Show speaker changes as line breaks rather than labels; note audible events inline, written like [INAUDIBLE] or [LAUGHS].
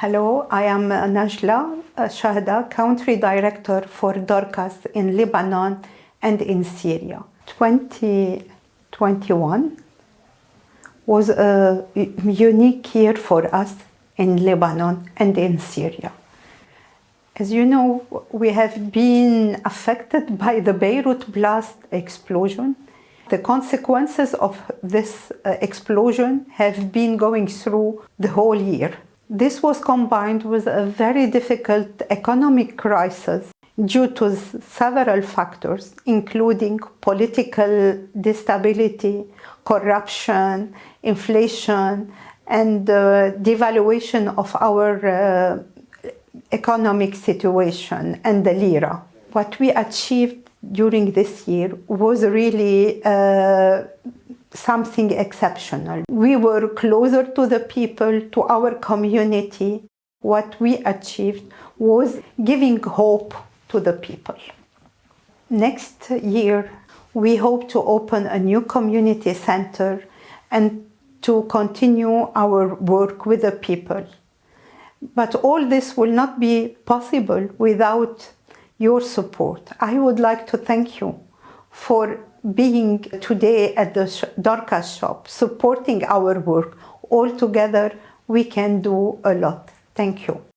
Hello, I am Najla Shahda, Country Director for Dorcas in Lebanon and in Syria. 2021 was a unique year for us in Lebanon and in Syria. As you know, we have been affected [LAUGHS] by the Beirut blast explosion. The consequences of this uh, explosion have been going through the whole year. This was combined with a very difficult economic crisis due to several factors, including political instability, corruption, inflation, and uh, devaluation of our uh, economic situation and the lira. What we achieved during this year was really uh, something exceptional. We were closer to the people, to our community. What we achieved was giving hope to the people. Next year, we hope to open a new community center and to continue our work with the people. But all this will not be possible without your support. I would like to thank you for being today at the Dorcas shop, supporting our work. All together, we can do a lot. Thank you.